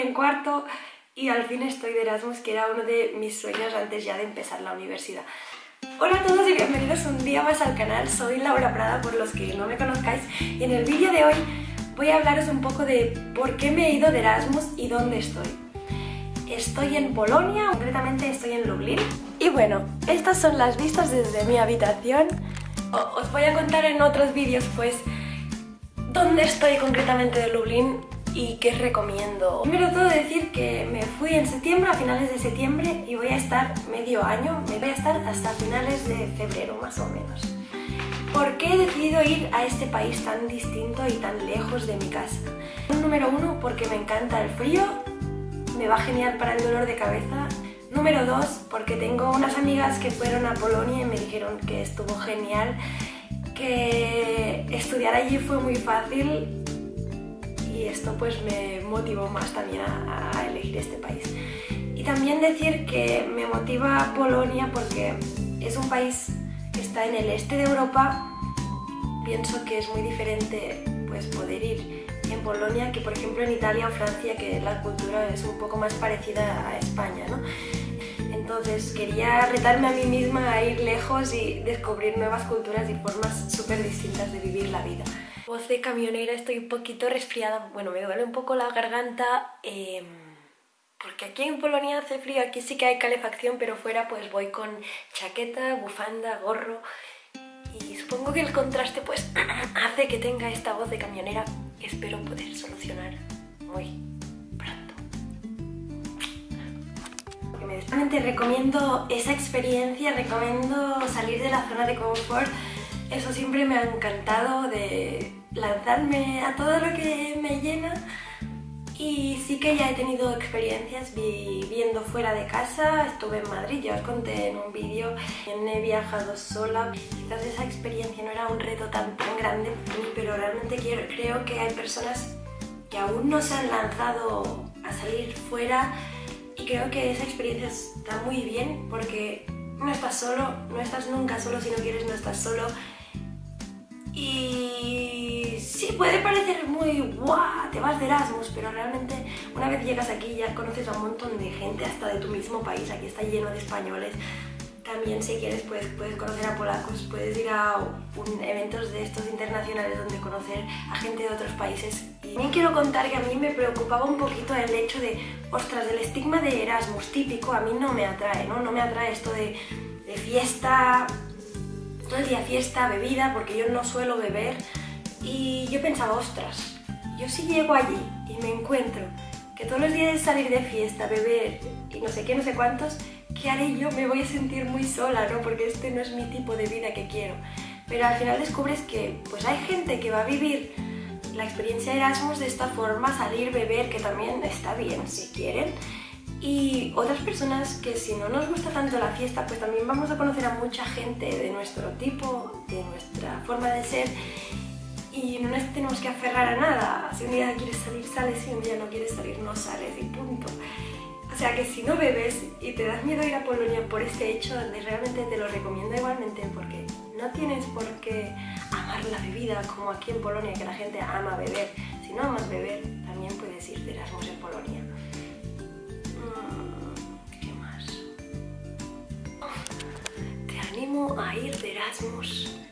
en cuarto y al fin estoy de Erasmus, que era uno de mis sueños antes ya de empezar la universidad. Hola a todos y bienvenidos un día más al canal, soy Laura Prada por los que no me conozcáis y en el vídeo de hoy voy a hablaros un poco de por qué me he ido de Erasmus y dónde estoy. Estoy en Polonia, concretamente estoy en Lublin. Y bueno, estas son las vistas desde mi habitación. os voy a contar en otros vídeos pues dónde estoy concretamente de Lublin y qué recomiendo. Primero todo decir que me fui en septiembre, a finales de septiembre, y voy a estar medio año, me voy a estar hasta finales de febrero más o menos. ¿Por qué he decidido ir a este país tan distinto y tan lejos de mi casa? Número uno, porque me encanta el frío, me va genial para el dolor de cabeza. Número dos, porque tengo unas amigas que fueron a Polonia y me dijeron que estuvo genial que estudiar allí fue muy fácil y esto pues me motivó más también a, elegir este país. Y también decir que me motiva Polonia porque es un país que está en el este de Europa. Pienso que es muy diferente pues poder ir en Polonia que por ejemplo en Italia o Francia que la cultura es un poco más parecida a España, ¿no? Entonces quería retarme a mí misma a ir lejos y descubrir nuevas culturas y formas súper distintas de vivir la vida. Voz de camionera, estoy un poquito resfriada, bueno, me duele un poco la garganta em, porque aquí en Polonia hace frío, aquí sí que hay calefacción, pero fuera pues voy con chaqueta, bufanda, gorro y supongo que el contraste pues hace que tenga esta voz de camionera espero poder solucionar muy Recomiendo esa experiencia, recomiendo salir de la zona de confort. Eso siempre me ha encantado de lanzarme a todo lo que me llena y sí que ya he tenido experiencias viviendo fuera de casa, estuve en Madrid, ya os conté en un vídeo, he viajado sola, quizás esa experiencia no era un reto tan, tan grande, pero realmente quiero, creo que hay personas que aún no se han lanzado a salir fuera y creo que esa experiencia está muy bien porque no estás solo, no estás nunca solo, si no quieres no estás solo. Y sí, puede parecer muy guau, te vas de Erasmus, pero realmente una vez llegas aquí ya conoces a un montón de gente, hasta de tu mismo país, aquí está lleno de españoles, también si quieres pues, puedes conocer a polacos, puedes ir a eventos de estos internacionales donde conocer a gente de otros países. Y también quiero contar que a mí me preocupaba un poquito el hecho de, ostras, el estigma de Erasmus típico a mí no me atrae, ¿no? No me atrae esto de, de fiesta, todo el día fiesta, bebida, porque yo no suelo beber. Y yo pensaba, ostras, yo si llego allí y me encuentro que todos los días es salir de fiesta, beber y no sé qué, no sé cuántos, ¿qué haré yo? Me voy a sentir muy sola, ¿no? Porque este no es mi tipo de vida que quiero. Pero al final descubres que pues hay gente que va a vivir la experiencia de Erasmus de esta forma, salir, beber, que también está bien si quieren. Y otras personas que si no nos gusta tanto la fiesta, pues también vamos a conocer a mucha gente de nuestro tipo, de nuestra forma de ser y no nos tenemos que aferrar a nada. Si un día quieres salir, sales, si un día no quieres salir, no sales y punto. O sea que si no bebes y te das miedo a ir a Polonia por este hecho, realmente te lo recomiendo igualmente porque no tienes por qué amar la bebida como aquí en Polonia, que la gente ama beber. Si no amas beber, también puedes ir de Erasmus en Polonia. Mm, ¿Qué más? Te animo a ir de Erasmus